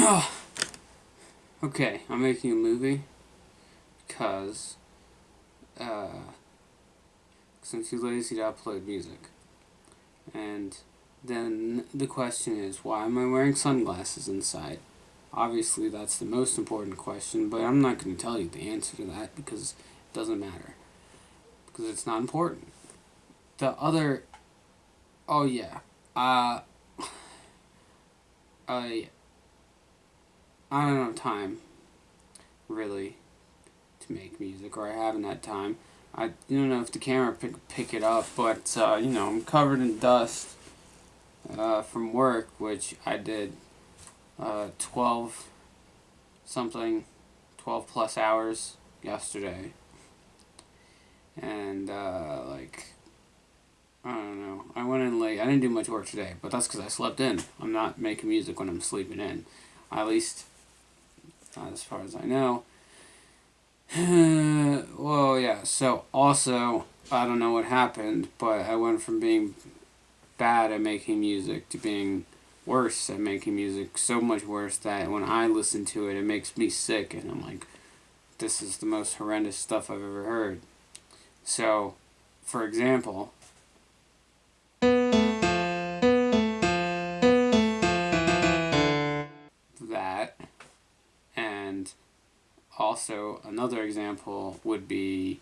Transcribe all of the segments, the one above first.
okay, I'm making a movie because uh, cause I'm too lazy to upload music. And then the question is, why am I wearing sunglasses inside? Obviously, that's the most important question, but I'm not going to tell you the answer to that because it doesn't matter. Because it's not important. The other... Oh, yeah. Uh... I... I don't have time, really, to make music, or I haven't had time. I don't know if the camera pick, pick it up, but, uh, you know, I'm covered in dust uh, from work, which I did uh, 12 something, 12 plus hours yesterday. And, uh, like, I don't know. I went in late. I didn't do much work today, but that's because I slept in. I'm not making music when I'm sleeping in. At least, Uh, as far as I know. well, yeah, so also, I don't know what happened, but I went from being bad at making music to being worse at making music, so much worse that when I listen to it, it makes me sick, and I'm like, this is the most horrendous stuff I've ever heard. So, for example, also another example would be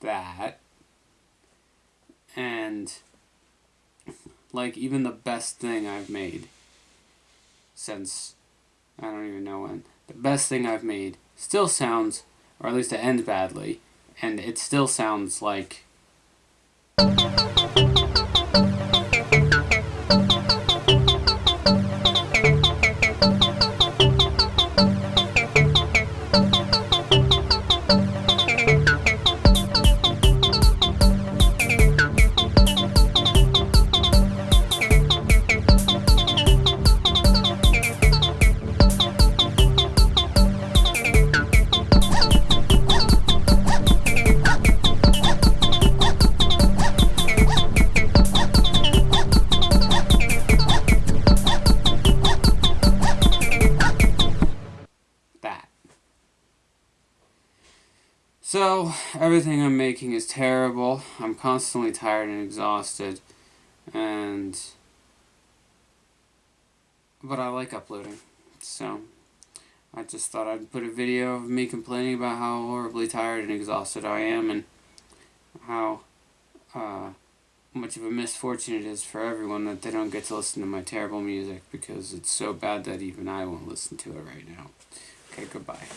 that. And like even the best thing I've made since I don't even know when the best thing I've made still sounds or at least it ends badly and it still sounds like So, everything I'm making is terrible. I'm constantly tired and exhausted. And... But I like uploading. So, I just thought I'd put a video of me complaining about how horribly tired and exhausted I am and how uh, much of a misfortune it is for everyone that they don't get to listen to my terrible music because it's so bad that even I won't listen to it right now. Okay, goodbye.